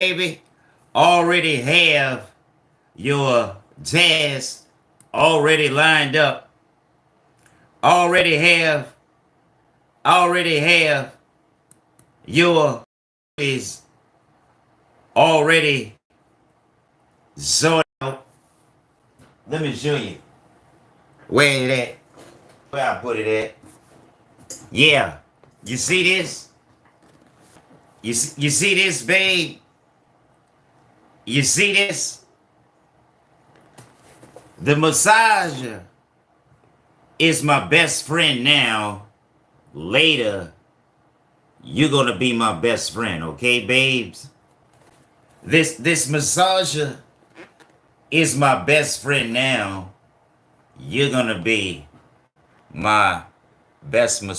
baby, already have your jazz already lined up. Already have, already have your is already sorted out. Let me show you. Where it at? Where I put it at? Yeah. You see this? You, you see this, babe? You see this? The massager is my best friend now. Later, you're gonna be my best friend, okay, babes? This this massager is my best friend now. You're gonna be my best massager.